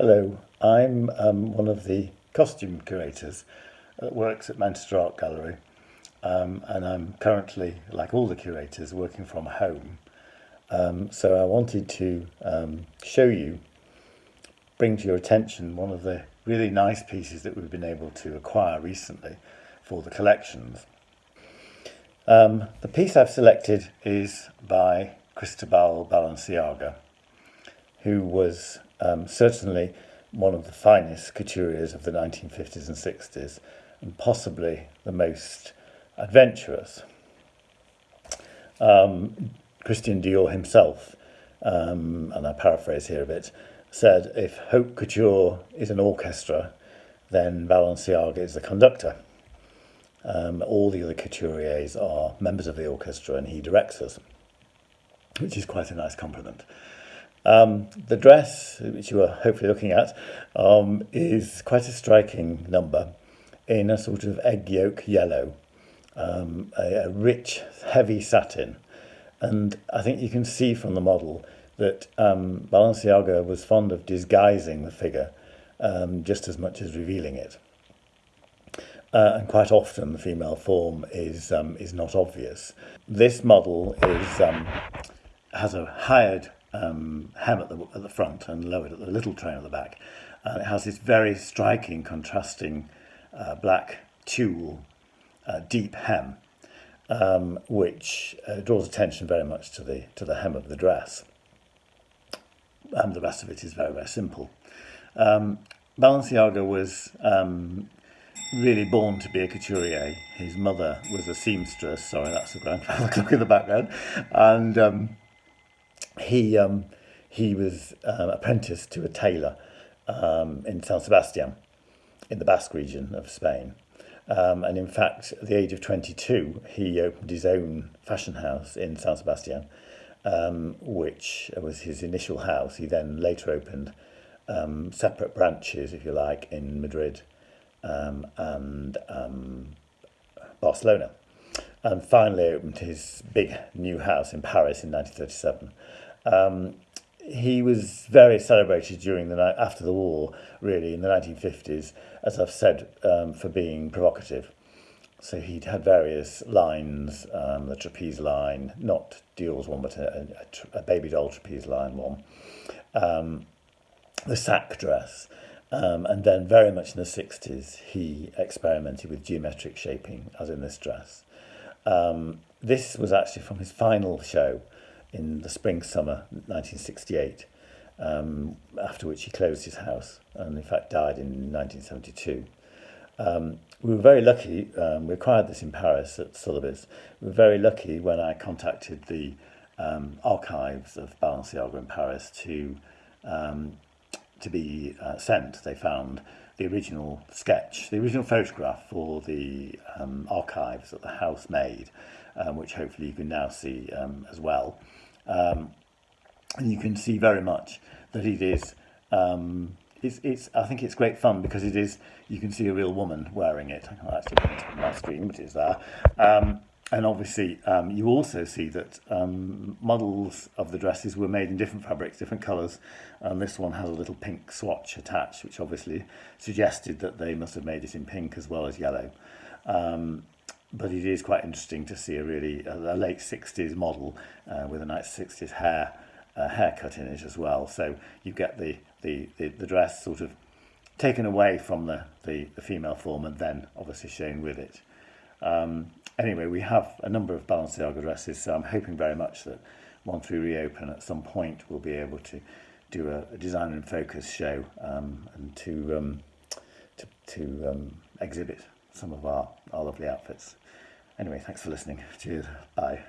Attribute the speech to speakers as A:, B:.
A: Hello, I'm um, one of the costume curators that works at Manchester Art Gallery um, and I'm currently, like all the curators, working from home. Um, so I wanted to um, show you, bring to your attention one of the really nice pieces that we've been able to acquire recently for the collections. Um, the piece I've selected is by Cristobal Balenciaga, who was um, certainly one of the finest couturiers of the 1950s and 60s, and possibly the most adventurous. Um, Christian Dior himself, um, and I paraphrase here a bit, said if haute couture is an orchestra, then Balenciaga is the conductor. Um, all the other couturiers are members of the orchestra and he directs us, which is quite a nice compliment. Um, the dress, which you are hopefully looking at, um, is quite a striking number in a sort of egg yolk yellow, um, a, a, rich, heavy satin. And I think you can see from the model that um, Balenciaga was fond of disguising the figure um, just as much as revealing it. Uh, and quite often the female form is um, is not obvious. This model is um, has a hired um, hem at the, at the front and lowered at the little train at the back. And it has this very striking, contrasting uh, black tulle uh, deep hem, um, which uh, draws attention very much to the, to the hem of the dress. And the rest of it is very, very simple. Um, Balenciaga was um, really born to be a couturier. His mother was a seamstress. Sorry, that's a grandfather clock in the background. And um, he um, he was um, apprenticed to a tailor um, in San Sebastian, in the Basque region of Spain. Um, and in fact, at the age of 22, he opened his own fashion house in San Sebastian, um, which was his initial house. He then later opened um, separate branches, if you like, in Madrid and Barcelona. And finally opened his big new house in Paris in 1937. Um, he was very celebrated during the night after the war, really in the 1950s, as I've said, um, for being provocative. So he'd had various lines, um, the trapeze line, not Dior's one, but a, a, a baby doll trapeze line one, um, the sack dress, um, and then very much in the 60s he experimented with geometric shaping, as in this dress. Um, this was actually from his final show, in the spring summer 1968, um, after which he closed his house and, in fact, died in 1972. Um, we were very lucky, um, we acquired this in Paris at Sotheby's. We were very lucky when I contacted the um, archives of Balenciaga in Paris to um, to be uh, sent. They found the original sketch, the original photograph for the um, archives that the house made, um, which hopefully you can now see um, as well. Um, and you can see very much that it is, um, it's, it's, I think it's great fun because it is, you can see a real woman wearing it. I can't actually put it on my screen, but it's there. and obviously, um, you also see that um, models of the dresses were made in different fabrics, different colours, and this one has a little pink swatch attached, which obviously suggested that they must have made it in pink as well as yellow. Um, but it is quite interesting to see a really a, a late 60s model uh, with a nice 60s hair uh, haircut in it as well. So you get the, the, the, the dress sort of taken away from the, the, the female form and then obviously shown with it. Um, anyway, we have a number of Balenciaga dresses, addresses, so I'm hoping very much that once we reopen at some point we'll be able to do a, a design and focus show um, and to um, to, to um, exhibit some of our, our lovely outfits. Anyway, thanks for listening. Cheers. Bye.